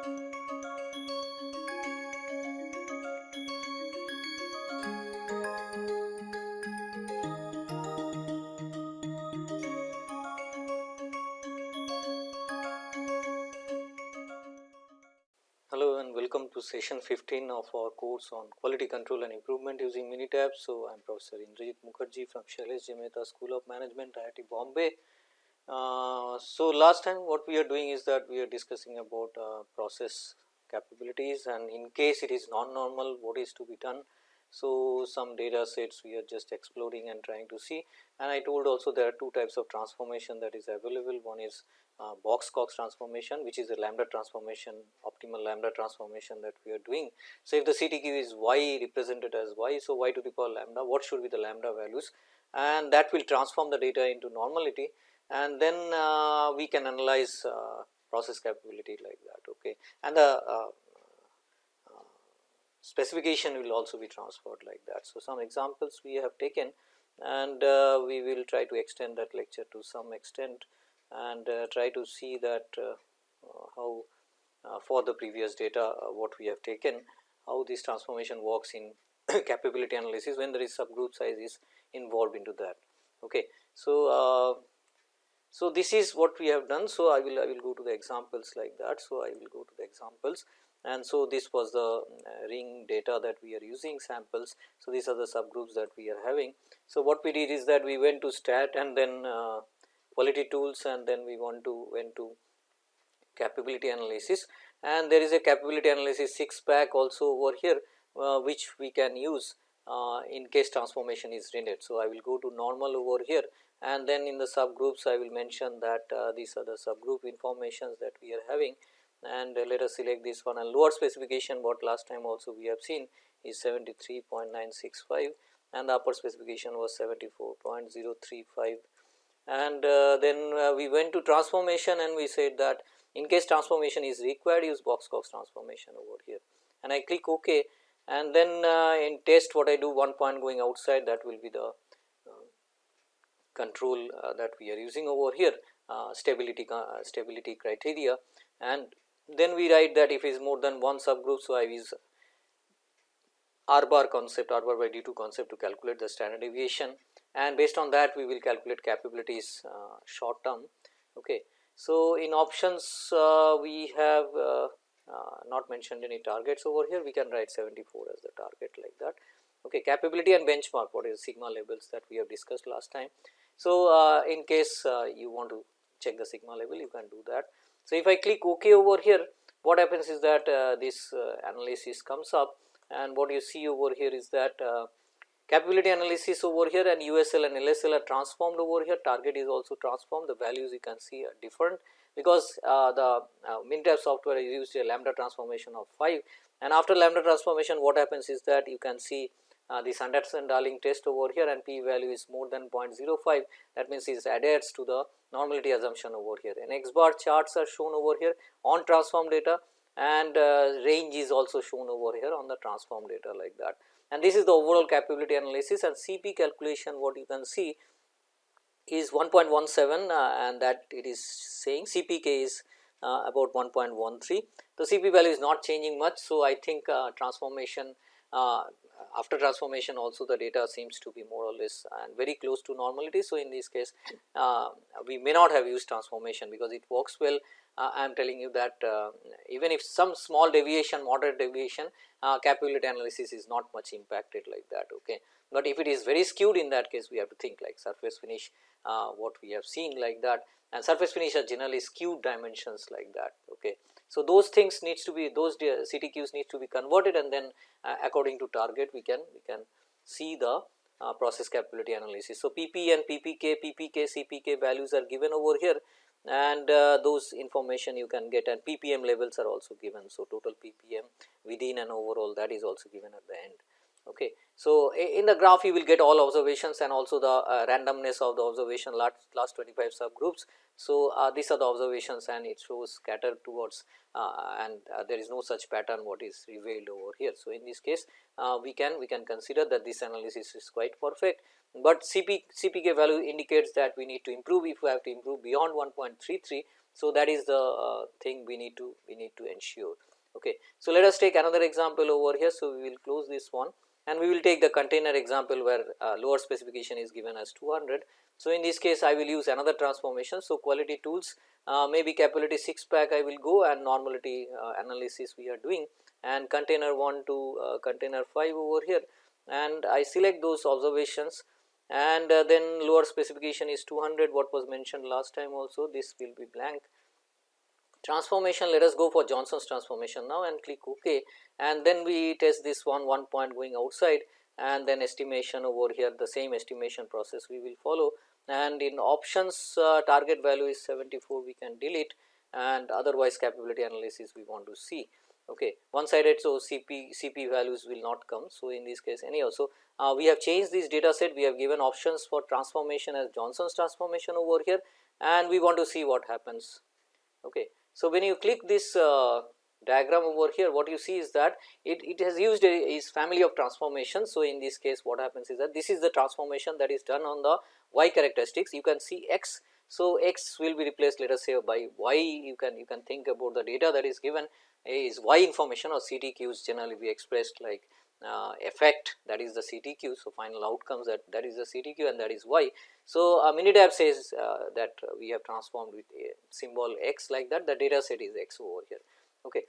Hello and welcome to session 15 of our course on quality control and improvement using Minitab. So, I am Professor Indrajit Mukherjee from Shailesh Mehta School of Management IIT Bombay. Uh, so, last time what we are doing is that we are discussing about uh, process capabilities and in case it is non-normal what is to be done. So, some data sets we are just exploring and trying to see and I told also there are two types of transformation that is available. One is uh, box Cox transformation which is a lambda transformation optimal lambda transformation that we are doing. So, if the CTQ is y represented as y, so y to the power lambda what should be the lambda values and that will transform the data into normality and then uh, we can analyze uh, process capability like that okay and the uh, specification will also be transferred like that. So, some examples we have taken and uh, we will try to extend that lecture to some extent and uh, try to see that uh, how for the previous data what we have taken how this transformation works in capability analysis when there is subgroup size is involved into that. Okay. So, so this is what we have done. So, I will I will go to the examples like that. So, I will go to the examples and so this was the ring data that we are using samples. So, these are the subgroups that we are having. So, what we did is that we went to stat and then quality tools and then we want to went to capability analysis and there is a capability analysis 6 pack also over here uh, which we can use uh, in case transformation is rendered. So, I will go to normal over here and then in the subgroups I will mention that uh, these are the subgroup informations that we are having. And uh, let us select this one. And lower specification what last time also we have seen is 73.965 and the upper specification was 74.035 and uh, then uh, we went to transformation and we said that in case transformation is required use box Cox transformation over here. And I click ok. And then uh, in test what I do one point going outside that will be the control uh, that we are using over here uh, stability stability criteria and then we write that if it is more than one subgroup. So, I use R bar concept R bar by D 2 concept to calculate the standard deviation and based on that we will calculate capabilities uh, short term. Okay. So, in options uh, we have uh, uh, not mentioned any targets over here we can write 74 as the target like that. Okay. Capability and benchmark what is sigma levels that we have discussed last time. So, uh, in case uh, you want to check the sigma level you can do that. So, if I click ok over here what happens is that this analysis comes up and what you see over here is that Capability analysis over here and USL and LSL are transformed over here, target is also transformed, the values you can see are different because uh, the uh, Minitab software used a lambda transformation of 5 and after lambda transformation what happens is that you can see uh, this Anderson Darling test over here and p value is more than 0.05 that means it adheres to the normality assumption over here and x bar charts are shown over here on transform data and uh, range is also shown over here on the transform data like that and this is the overall capability analysis and CP calculation what you can see is 1.17 uh, and that it is saying CPK is uh, about 1.13. The CP value is not changing much. So, I think uh, transformation uh, after transformation also the data seems to be more or less and very close to normality. So, in this case uh, we may not have used transformation because it works well uh, I am telling you that uh, even if some small deviation moderate deviation uh, capability analysis is not much impacted like that. Okay. But if it is very skewed in that case we have to think like surface finish uh, what we have seen like that and surface finish are generally skewed dimensions like that. Okay. So, those things needs to be those CTQs needs to be converted and then uh, according to target we can we can see the uh, process capability analysis. So, PP and PPK, PPK, CPK values are given over here and uh, those information you can get and ppm levels are also given. So, total ppm within and overall that is also given at the end. Okay. So, in the graph you will get all observations and also the uh, randomness of the observation last, last 25 subgroups. So, uh, these are the observations and it shows scattered towards uh, and uh, there is no such pattern what is revealed over here. So, in this case uh, we can we can consider that this analysis is quite perfect but CP, CPK value indicates that we need to improve if we have to improve beyond 1.33 So, that is the uh, thing we need to we need to ensure. Okay. So, let us take another example over here. So, we will close this one and we will take the container example where uh, lower specification is given as 200. So, in this case I will use another transformation. So, quality tools uh, maybe capability 6 pack I will go and normality uh, analysis we are doing. And container 1 to uh, container 5 over here. And I select those observations. And uh, then lower specification is 200 what was mentioned last time also. This will be blank transformation let us go for Johnson's transformation now and click ok. And then we test this one one point going outside. And then estimation over here the same estimation process we will follow. And in options uh, target value is 74 we can delete. And otherwise capability analysis we want to see. Okay one sided so cp cp values will not come. So in this case anyhow so uh, we have changed this data set. We have given options for transformation as johnson's transformation over here. And we want to see what happens. Okay so, when you click this uh, diagram over here what you see is that it, it has used a is family of transformations. So, in this case what happens is that this is the transformation that is done on the y characteristics you can see x. So, x will be replaced let us say by y you can you can think about the data that is given is y information or CTQs generally be expressed like uh, effect that is the CTQ. So, final outcomes that that is the CTQ and that is y. So, uh, Minitab says uh, that we have transformed with a symbol x like that the data set is x over here. Okay.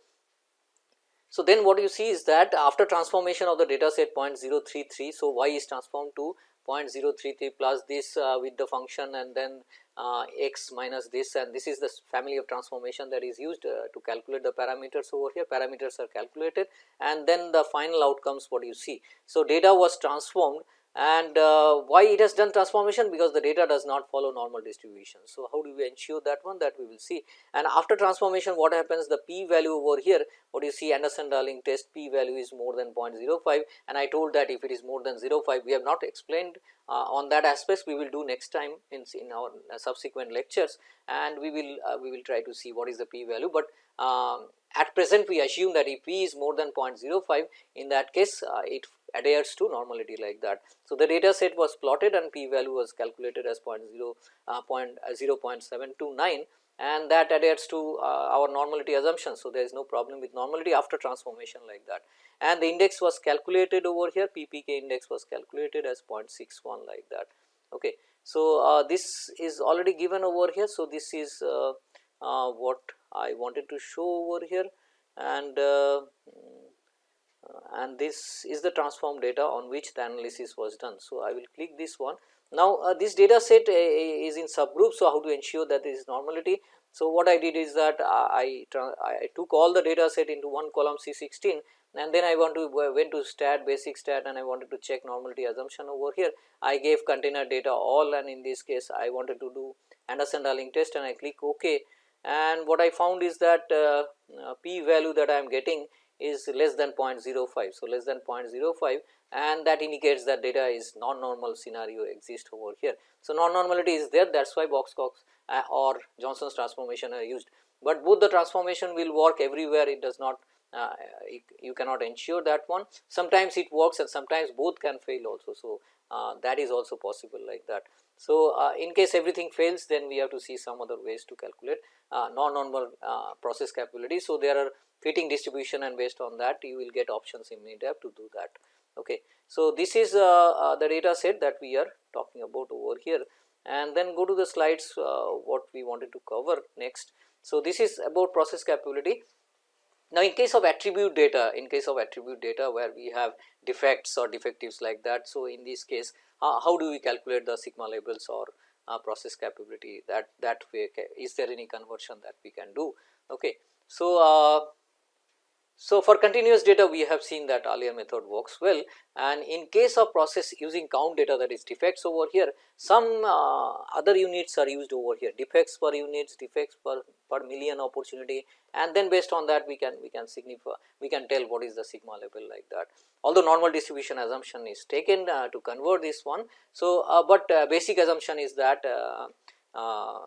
So, then what you see is that after transformation of the data set 0.033, so y is transformed to 0.033 plus this uh, with the function and then uh, x minus this. And this is the family of transformation that is used uh, to calculate the parameters over here. Parameters are calculated. And then the final outcomes what you see. So, data was transformed and uh, why it has done transformation? Because the data does not follow normal distribution. So, how do we ensure that one? That we will see. And after transformation what happens? The p value over here what you see? Anderson Darling test p value is more than 0.05 and I told that if it is more than 0.5 we have not explained uh, on that aspects we will do next time in, in our subsequent lectures. And we will uh, we will try to see what is the p value, but um, at present we assume that if p is more than 0.05 in that case uh, it adheres to normality like that. So, the data set was plotted and p value was calculated as 0, uh, 0.729 and that adheres to uh, our normality assumption. So, there is no problem with normality after transformation like that and the index was calculated over here ppk index was calculated as 0.61 like that. Okay. So, uh, this is already given over here. So, this is uh, uh, what I wanted to show over here and uh, and this is the transform data on which the analysis was done. So, I will click this one. Now, uh, this data set uh, is in subgroup. So, how to ensure that there is normality. So, what I did is that I, I took all the data set into one column C16 and then I want to went to stat basic stat and I wanted to check normality assumption over here. I gave container data all and in this case I wanted to do Anderson Darling test and I click ok and what I found is that uh, uh, p value that I am getting is less than 0.05. So, less than 0.05 and that indicates that data is non-normal scenario exist over here. So, non-normality is there that is why Box Cox uh, or Johnson's transformation are used, but both the transformation will work everywhere it does not uh, you, you, cannot ensure that one sometimes it works and sometimes both can fail also. So, uh, that is also possible like that. So, uh, in case everything fails then we have to see some other ways to calculate uh, non-normal uh, process capability. So, there are fitting distribution and based on that you will get options in Minitab to do that. Okay. So, this is uh, the data set that we are talking about over here and then go to the slides what we wanted to cover next. So, this is about process capability now, in case of attribute data, in case of attribute data where we have defects or defectives like that. So, in this case uh, how do we calculate the sigma levels or uh, process capability that that way is there any conversion that we can do. Okay. So, uh, so, for continuous data we have seen that earlier method works well and in case of process using count data that is defects over here some uh, other units are used over here defects per units defects per, per million opportunity and then based on that we can we can signify we can tell what is the sigma level like that. Although normal distribution assumption is taken uh, to convert this one. So, uh, but uh, basic assumption is that uh, uh,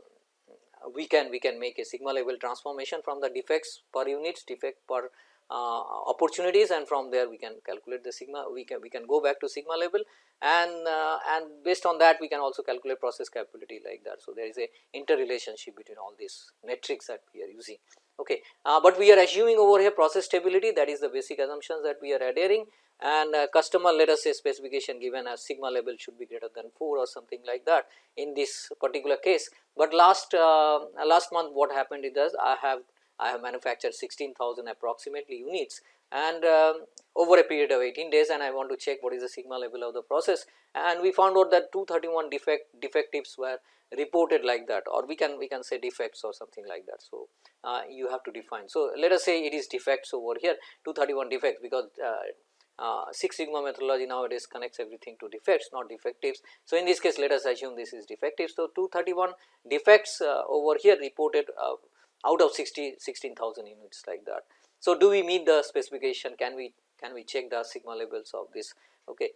we can we can make a sigma level transformation from the defects per units defect per uh, opportunities and from there we can calculate the sigma we can we can go back to sigma level and uh, and based on that we can also calculate process capability like that. So, there is a interrelationship between all these metrics that we are using. Okay. Uh, but we are assuming over here process stability that is the basic assumptions that we are adhering and uh, customer let us say specification given as sigma level should be greater than 4 or something like that in this particular case. But last uh, last month what happened is that I have I have manufactured 16,000 approximately units and um, over a period of 18 days and I want to check what is the sigma level of the process and we found out that 231 defect defectives were reported like that or we can we can say defects or something like that. So, uh, you have to define. So, let us say it is defects over here 231 defects because uh, uh, Six Sigma methodology nowadays connects everything to defects not defectives. So, in this case let us assume this is defective. So, 231 defects uh, over here reported uh, out of 60 16,000 units like that. So, do we meet the specification can we can we check the sigma levels of this okay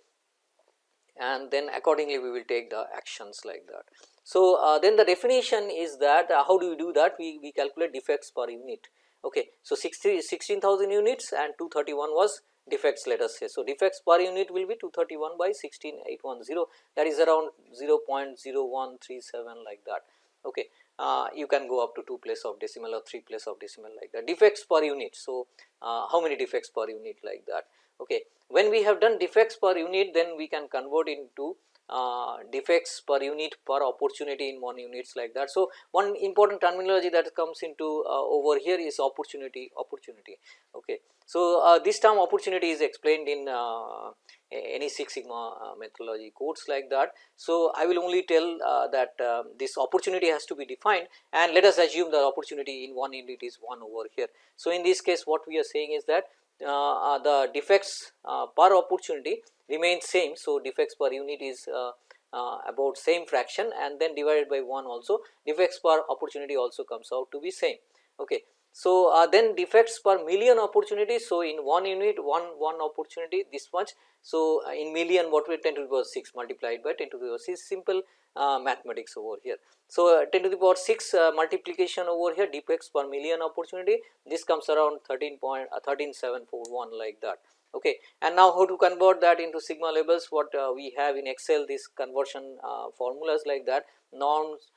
and then accordingly we will take the actions like that. So, uh, then the definition is that uh, how do we do that we, we calculate defects per unit okay. So, 16,000 units and 231 was defects let us say. So, defects per unit will be 231 by 16810 that is around 0 0.0137 like that okay. Uh, you can go up to 2 place of decimal or 3 place of decimal like that defects per unit. So, uh, how many defects per unit like that okay. When we have done defects per unit then we can convert into uh, defects per unit per opportunity in one units like that. So, one important terminology that comes into uh, over here is opportunity opportunity. Okay. So, uh, this term opportunity is explained in uh, any Six Sigma uh, methodology codes like that. So, I will only tell that um, this opportunity has to be defined and let us assume the opportunity in one unit is 1 over here. So, in this case what we are saying is that the defects per opportunity remains same. So, defects per unit is uh, uh, about same fraction and then divided by 1 also defects per opportunity also comes out to be same. Okay. So, uh, then defects per million opportunity. So, in one unit one one opportunity this much. So, uh, in million what we 10 to the power 6 multiplied by 10 to the power 6 simple uh, mathematics over here. So, uh, 10 to the power 6 uh, multiplication over here defects per million opportunity. This comes around 13 point uh, 13741 like that. Okay. And now how to convert that into sigma levels what we have in excel this conversion formulas like that. Norms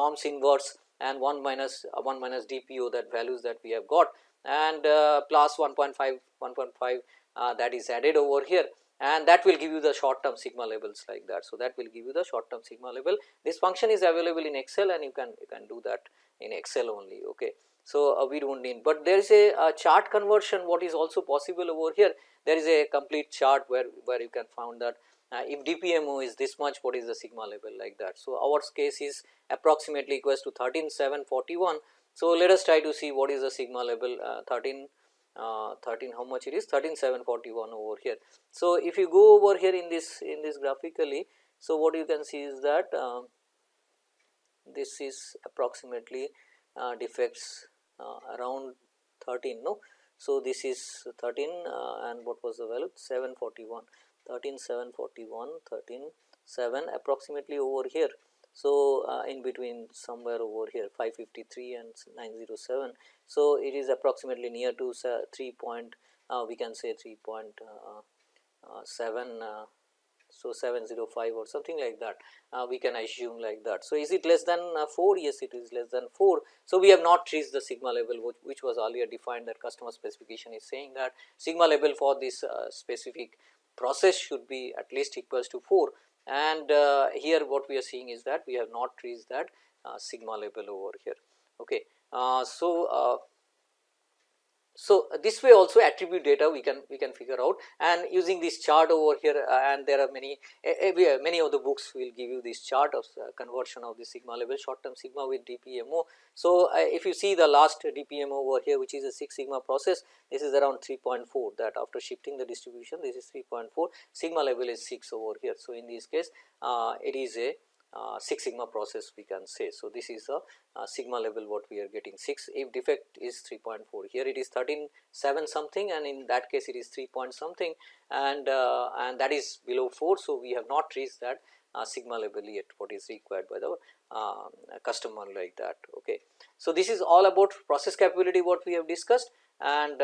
norms inverse and 1 minus uh, 1 minus dpo that values that we have got and uh, plus 1.5 1.5 uh, that is added over here and that will give you the short term sigma levels like that. So, that will give you the short term sigma level this function is available in excel and you can you can do that in excel only okay. So, uh, we do not need, but there is a, a, chart conversion what is also possible over here there is a complete chart where, where you can find that uh, if DPMO is this much what is the sigma level like that. So, our case is approximately equals to 13741. So, let us try to see what is the sigma level uh, 13 uh, 13 how much it is 13741 over here. So, if you go over here in this in this graphically, so what you can see is that uh, this is approximately uh, defects uh, around 13 no. So, this is 13 uh, and what was the value 741 13 741 13 7 approximately over here. So, uh, in between somewhere over here 553 and 907. So, it is approximately near to 3 point uh, we can say 3.7 so 705 or something like that uh, we can assume like that. So, is it less than uh, 4? Yes, it is less than 4. So, we have not reached the sigma level which, which was earlier defined that customer specification is saying that sigma level for this uh, specific process should be at least equals to 4 and uh, here what we are seeing is that we have not reached that uh, sigma level over here. Okay. Uh, so, so, this way also attribute data we can we can figure out and using this chart over here uh, and there are many uh, many of the books will give you this chart of uh, conversion of the sigma level short term sigma with DPMO. So, uh, if you see the last DPMO over here which is a 6 sigma process this is around 3.4 that after shifting the distribution this is 3.4 sigma level is 6 over here. So, in this case uh, it is a uh, 6 sigma process we can say. So, this is a uh, sigma level what we are getting 6 if defect is 3.4 here it is 13 7 something and in that case it is 3 point something and uh, and that is below 4. So, we have not reached that uh, sigma level yet what is required by the customer like that. Okay. So, this is all about process capability what we have discussed and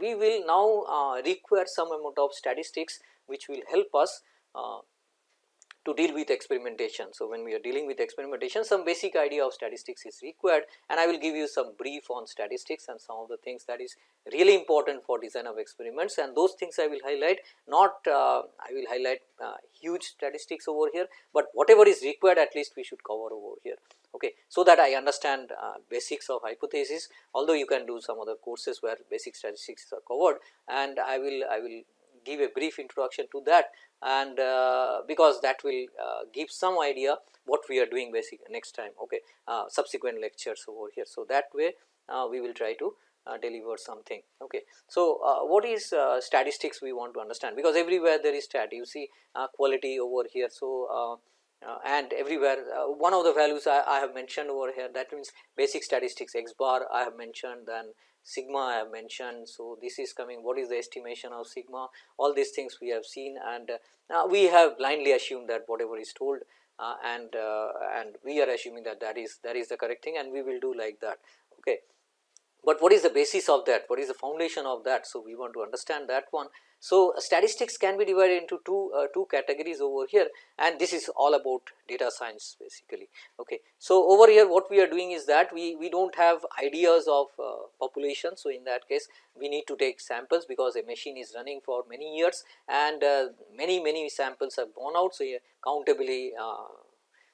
we will now require some amount of statistics which will help us to deal with experimentation. So, when we are dealing with experimentation some basic idea of statistics is required and I will give you some brief on statistics and some of the things that is really important for design of experiments and those things I will highlight not uh, I will highlight uh, huge statistics over here, but whatever is required at least we should cover over here. Okay. So, that I understand uh, basics of hypothesis although you can do some other courses where basic statistics are covered and I will I will give a brief introduction to that and uh, because that will uh, give some idea what we are doing basic next time okay uh, subsequent lectures over here. So that way uh, we will try to uh, deliver something okay. So uh, what is statistics we want to understand? Because everywhere there is stat you see quality over here. So and everywhere one of the values I, I, have mentioned over here that means basic statistics x bar I have mentioned then sigma I have mentioned. So, this is coming what is the estimation of sigma all these things we have seen and uh, we have blindly assumed that whatever is told uh, and uh, and we are assuming that that is that is the correct thing and we will do like that. Okay. But what is the basis of that what is the foundation of that. So, we want to understand that one so, statistics can be divided into two uh, two categories over here and this is all about data science basically. Okay. So, over here what we are doing is that we, we do not have ideas of uh, population. So, in that case we need to take samples because a machine is running for many years and uh, many many samples have gone out. So, countably uh, uh,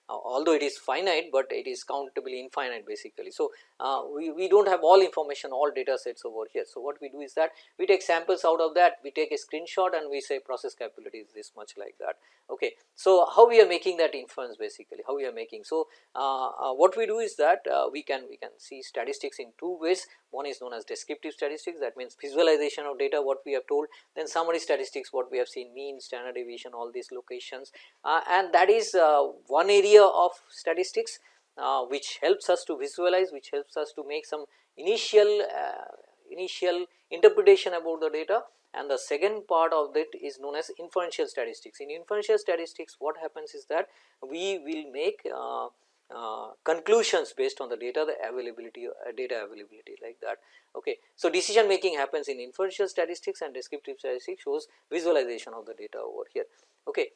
although it is finite, but it is countably infinite basically. So, uh, we, we do not have all information all data sets over here. So, what we do is that we take samples out of that we take a screenshot and we say process capability is this much like that. Okay. So, how we are making that inference basically how we are making. So, uh, uh, what we do is that we can we can see statistics in two ways one is known as descriptive statistics that means visualization of data what we have told then summary statistics what we have seen mean standard deviation all these locations and that is one area of statistics uh, which helps us to visualize which helps us to make some initial uh, initial interpretation about the data and the second part of it is known as inferential statistics. In inferential statistics what happens is that we will make uh, uh, conclusions based on the data the availability uh, data availability like that. Okay. So, decision making happens in inferential statistics and descriptive statistics shows visualization of the data over here. Okay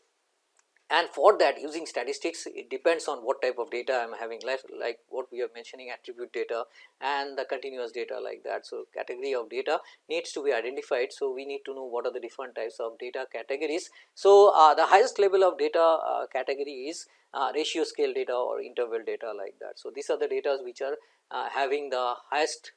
and for that using statistics it depends on what type of data I am having like, like what we are mentioning attribute data and the continuous data like that. So, category of data needs to be identified. So, we need to know what are the different types of data categories. So, uh, the highest level of data uh, category is uh, ratio scale data or interval data like that. So, these are the data which are uh, having the highest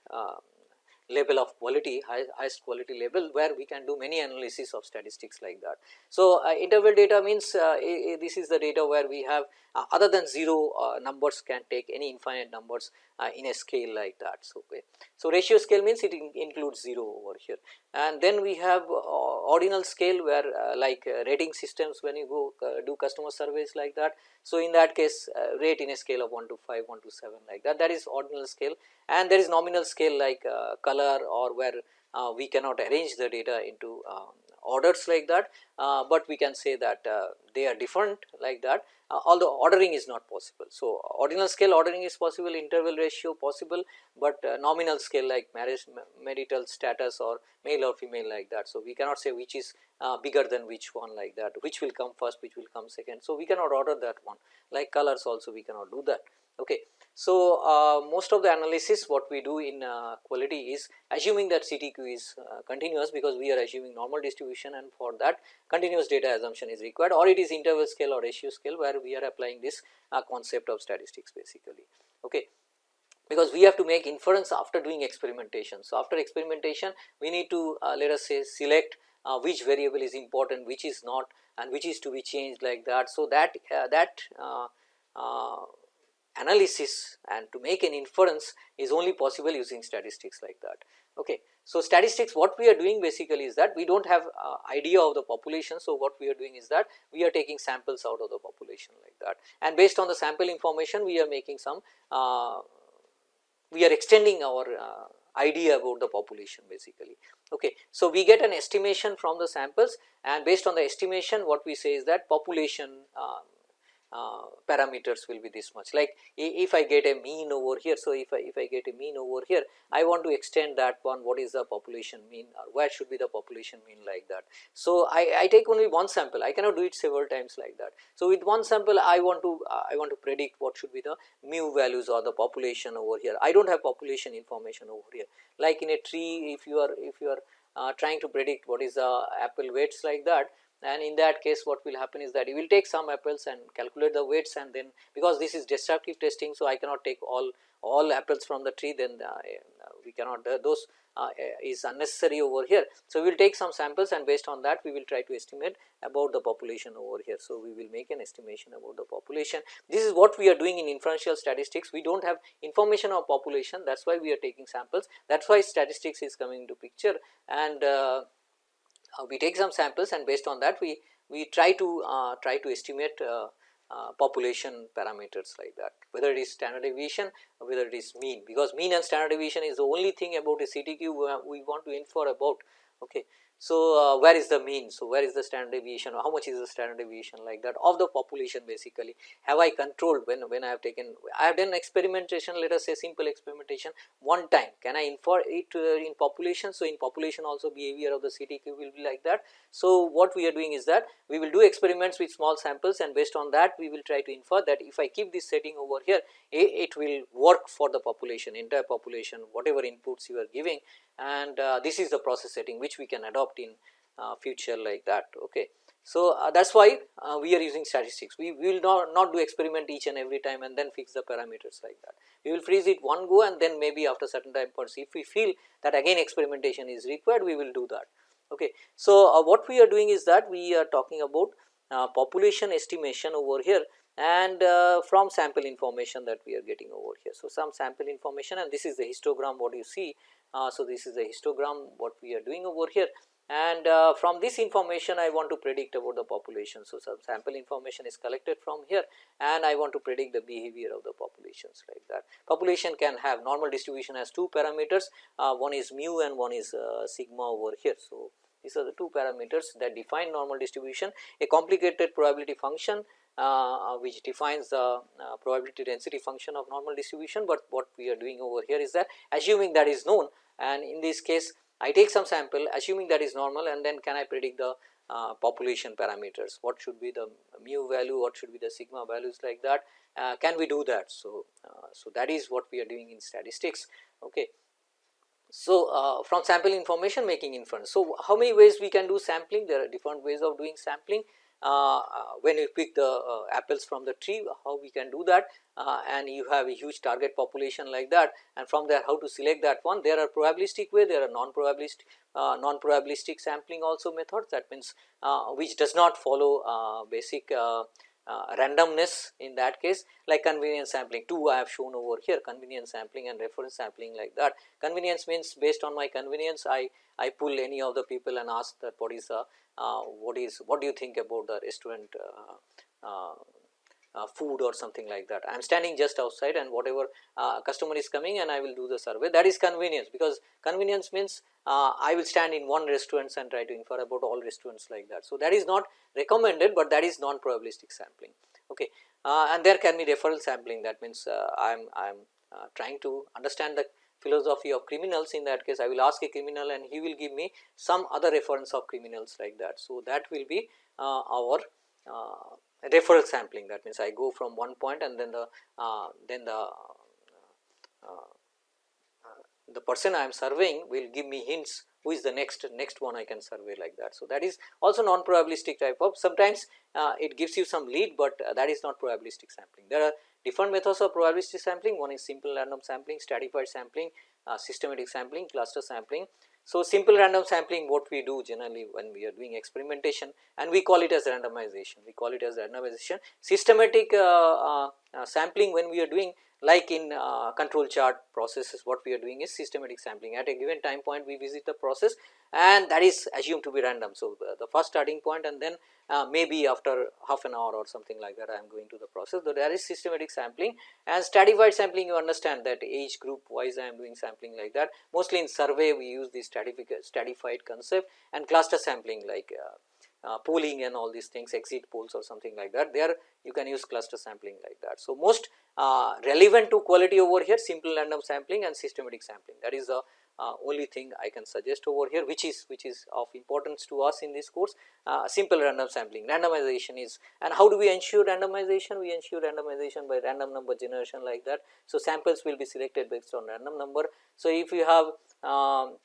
level of quality high, highest quality level where we can do many analysis of statistics like that. So, uh, interval data means uh, this is the data where we have uh, other than 0 uh, numbers can take any infinite numbers uh, in a scale like that. So, okay. so ratio scale means it in includes 0 over here and then we have uh, ordinal scale where like rating systems when you go do customer surveys like that. So, in that case rate in a scale of 1 to 5, 1 to 7 like that that is ordinal scale and there is nominal scale like color or where uh, we cannot arrange the data into uh, orders like that, uh, but we can say that they are different like that uh, although ordering is not possible. So, ordinal scale ordering is possible, interval ratio possible, but uh, nominal scale like marriage marital status or male or female like that. So, we cannot say which is uh, bigger than which one like that, which will come first, which will come second. So, we cannot order that one like colors also we cannot do that. Okay. So, uh, most of the analysis what we do in uh, quality is assuming that CTQ is uh, continuous because we are assuming normal distribution and for that continuous data assumption is required or it is interval scale or ratio scale where we are applying this uh, concept of statistics basically. Okay because we have to make inference after doing experimentation. So, after experimentation we need to uh, let us say select uh, which variable is important, which is not and which is to be changed like that. So, that uh, that uh, analysis and to make an inference is only possible using statistics like that. Okay. So, statistics what we are doing basically is that we do not have uh, idea of the population. So, what we are doing is that we are taking samples out of the population like that and based on the sample information we are making some uh, we are extending our uh, idea about the population basically. Okay. So, we get an estimation from the samples and based on the estimation what we say is that population uh, uh, parameters will be this much like if I get a mean over here. So, if I if I get a mean over here I want to extend that one what is the population mean or where should be the population mean like that. So, I, I take only one sample I cannot do it several times like that. So, with one sample I want to uh, I want to predict what should be the mu values or the population over here I do not have population information over here like in a tree if you are if you are uh, trying to predict what is the apple weights like that and in that case what will happen is that you will take some apples and calculate the weights and then because this is destructive testing. So, I cannot take all all apples from the tree then uh, we cannot uh, those uh, is unnecessary over here. So, we will take some samples and based on that we will try to estimate about the population over here. So, we will make an estimation about the population. This is what we are doing in inferential statistics. We do not have information of population that is why we are taking samples that is why statistics is coming into picture and uh, uh, we take some samples and based on that we, we try to uh, try to estimate uh, uh, population parameters like that whether it is standard deviation or whether it is mean because mean and standard deviation is the only thing about a CTQ we want to infer about. Okay. So, uh, where is the mean? So, where is the standard deviation how much is the standard deviation like that of the population basically have I controlled when, when I have taken I have done experimentation let us say simple experimentation one time can I infer it uh, in population. So, in population also behavior of the CTQ will be like that. So, what we are doing is that we will do experiments with small samples and based on that we will try to infer that if I keep this setting over here it will work for the population entire population whatever inputs you are giving and uh, this is the process setting which we can adopt in uh, future like that. Okay. So, uh, that is why uh, we are using statistics we, we will not, not do experiment each and every time and then fix the parameters like that. We will freeze it one go and then maybe after certain time points if we feel that again experimentation is required we will do that. Okay. So, uh, what we are doing is that we are talking about uh, population estimation over here and uh, from sample information that we are getting over here. So, some sample information and this is the histogram what you see. So, this is the histogram what we are doing over here and uh, from this information I want to predict about the population. So, some sample information is collected from here and I want to predict the behavior of the populations like that. Population can have normal distribution has two parameters uh, one is mu and one is uh, sigma over here. So, these are the two parameters that define normal distribution a complicated probability function uh, which defines the uh, probability density function of normal distribution, but what we are doing over here is that assuming that is known and in this case I take some sample assuming that is normal and then can I predict the uh, population parameters, what should be the mu value, what should be the sigma values like that, uh, can we do that. So, uh, so that is what we are doing in statistics. Okay. So, uh, from sample information making inference. So, how many ways we can do sampling? There are different ways of doing sampling. Uh, uh, when you pick the uh, apples from the tree how we can do that and you have a huge target population like that and from there how to select that one. There are probabilistic way there are non probabilistic non probabilistic sampling also methods. That means which does not follow basic Uh, randomness in that case like convenience sampling two I have shown over here convenience sampling and reference sampling like that. Convenience means based on my convenience I, I pull any of the people and ask that what is the uh, what is what do you think about the restaurant uh, uh, uh, uh, uh food or something like that. I am standing just outside and whatever uh, customer is coming and I will do the survey that is convenience because convenience means uh, I will stand in one restaurants and try to infer about all restaurants like that. So, that is not recommended, but that is non probabilistic sampling okay. and there can be referral sampling that means I am I am trying to understand the philosophy of criminals in that case I will ask a criminal and he will give me some other reference of criminals like that. So, that will be uh, our uh, referral sampling that means I go from one point and then the uh, then the uh, the person I am surveying will give me hints who is the next next one I can survey like that. So, that is also non probabilistic type of sometimes uh, it gives you some lead, but uh, that is not probabilistic sampling. There are different methods of probabilistic sampling one is simple random sampling, stratified sampling, uh, systematic sampling, cluster sampling. So, simple random sampling what we do generally when we are doing experimentation and we call it as randomization, we call it as randomization. Systematic uh, uh, uh, sampling when we are doing like in uh, control chart processes what we are doing is systematic sampling at a given time point we visit the process and that is assumed to be random. So, uh, the first starting point and then uh, maybe after half an hour or something like that I am going to the process. So, there is systematic sampling and stratified sampling you understand that age group wise I am doing sampling like that. Mostly in survey we use the stratified concept and cluster sampling like uh, uh, polling and all these things exit polls or something like that there you can use cluster sampling like that. So, most uh, relevant to quality over here simple random sampling and systematic sampling that is the uh, only thing I can suggest over here which is which is of importance to us in this course uh, simple random sampling randomization is and how do we ensure randomization we ensure randomization by random number generation like that. So, samples will be selected based on random number. So, if you have um,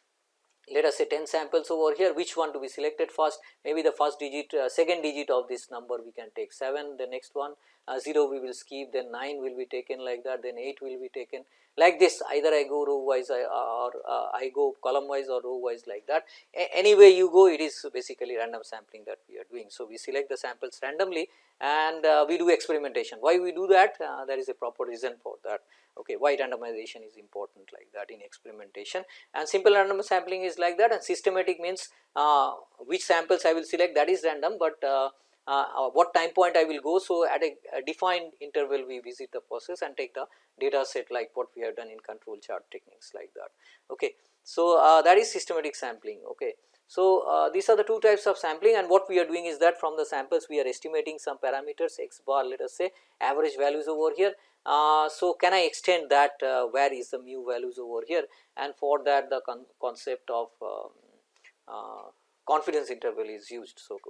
let us say 10 samples over here. Which one to be selected first? Maybe the first digit uh, second digit of this number we can take. 7 the next one. Uh, 0 we will skip. Then 9 will be taken like that. Then 8 will be taken. Like this either I go row wise or uh, I go column wise or row wise like that. A anyway you go it is basically random sampling that we are doing. So, we select the samples randomly and uh, we do experimentation. Why we do that? Uh, there is a proper reason for that okay why randomization is important like that in experimentation and simple random sampling is like that and systematic means uh, which samples I will select that is random, but uh, uh, what time point I will go. So, at a, a, defined interval we visit the process and take the data set like what we have done in control chart techniques like that. Okay. So, uh, that is systematic sampling. Okay. So, uh, these are the two types of sampling and what we are doing is that from the samples we are estimating some parameters x bar let us say average values over here. Uh, so, can I extend that uh, where is the mu values over here and for that the con concept of um, confidence interval is used. So,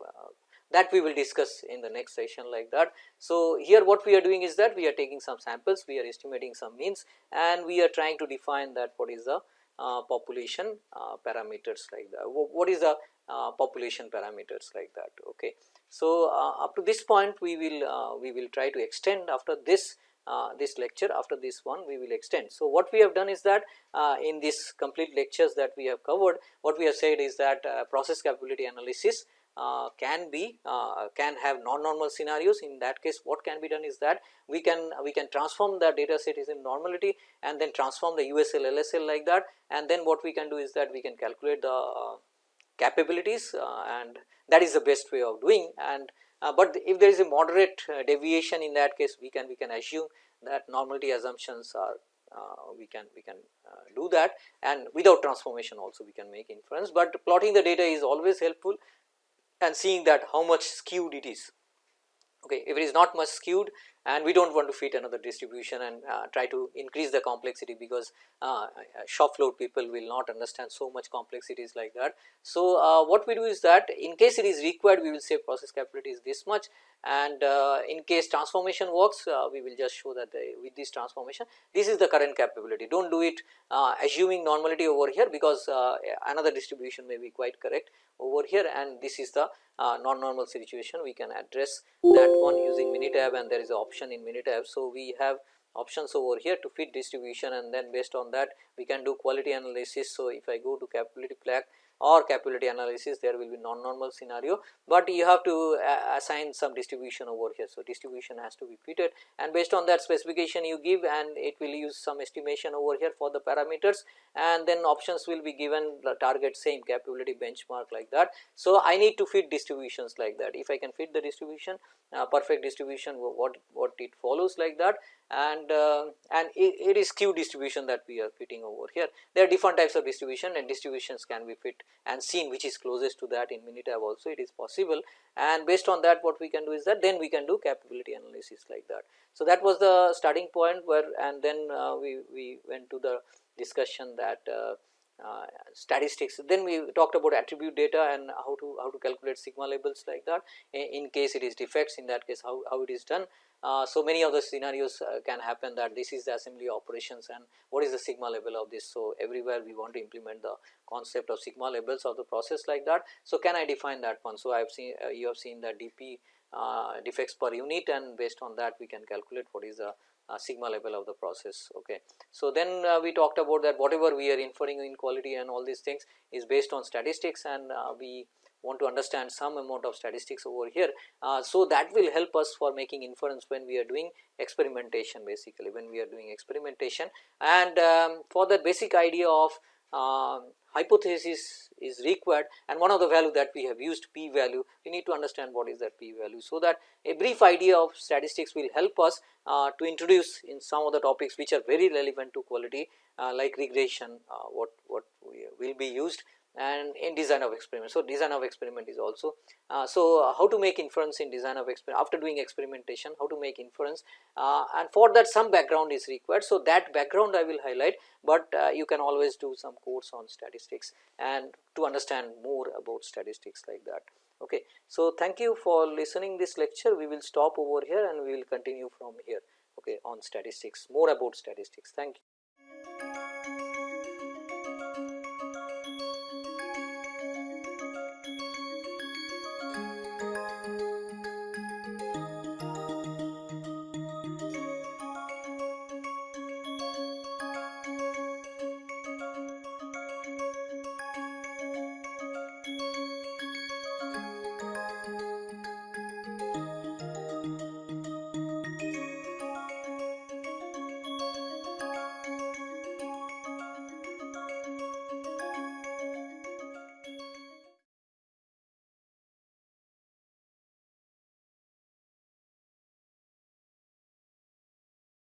that we will discuss in the next session like that. So, here what we are doing is that we are taking some samples, we are estimating some means and we are trying to define that what is the uh, population uh, parameters like that, what is the uh, population parameters like that. Okay. So, uh, up to this point we will uh, we will try to extend after this uh, this lecture after this one we will extend. So, what we have done is that uh, in this complete lectures that we have covered what we have said is that uh, process capability analysis uh, can be uh, can have non-normal scenarios. In that case what can be done is that we can we can transform the data set is in normality and then transform the USL LSL like that. And then what we can do is that we can calculate the uh, capabilities uh, and that is the best way of doing. And uh, but if there is a moderate uh, deviation in that case we can we can assume that normality assumptions are uh, we can we can uh, do that. And without transformation also we can make inference, but plotting the data is always helpful and seeing that how much skewed it is. Okay, if it is not much skewed and we do not want to fit another distribution and uh, try to increase the complexity because uh, shop floor people will not understand so much complexities like that. So, uh, what we do is that in case it is required we will say process capability is this much and uh, in case transformation works uh, we will just show that the, with this transformation this is the current capability do not do it uh, assuming normality over here because another distribution may be quite correct over here and this is the non-normal situation we can address that one using Minitab and there is an option in Minitab. So, we have options over here to fit distribution and then based on that we can do quality analysis. So, if I go to capability plaque or capability analysis there will be non-normal scenario, but you have to uh, assign some distribution over here. So, distribution has to be fitted and based on that specification you give and it will use some estimation over here for the parameters and then options will be given the target same capability benchmark like that. So, I need to fit distributions like that if I can fit the distribution uh, perfect distribution what what it follows like that and uh, and it, it is skew distribution that we are fitting over here. There are different types of distribution and distributions can be fit and seen which is closest to that in Minitab also it is possible and based on that what we can do is that then we can do capability analysis like that. So, that was the starting point where and then uh, we, we went to the discussion that uh, uh, statistics. Then we talked about attribute data and how to how to calculate sigma levels like that in, in case it is defects in that case how, how it is done uh, so, many of the scenarios uh, can happen that this is the assembly operations and what is the sigma level of this. So, everywhere we want to implement the concept of sigma levels of the process like that. So, can I define that one? So, I have seen uh, you have seen the DP uh, defects per unit and based on that we can calculate what is the uh, sigma level of the process. Okay. So, then uh, we talked about that whatever we are inferring in quality and all these things is based on statistics and we want to understand some amount of statistics over here. Uh, so, that will help us for making inference when we are doing experimentation basically when we are doing experimentation and um, for the basic idea of uh, hypothesis is required and one of the value that we have used p value we need to understand what is that p value. So, that a brief idea of statistics will help us uh, to introduce in some of the topics which are very relevant to quality uh, like regression uh, what, what will be used and in design of experiment. So, design of experiment is also. Uh, so, uh, how to make inference in design of experiment after doing experimentation how to make inference uh, and for that some background is required. So, that background I will highlight, but uh, you can always do some course on statistics and to understand more about statistics like that. Okay. So, thank you for listening this lecture we will stop over here and we will continue from here okay, on statistics more about statistics. Thank you.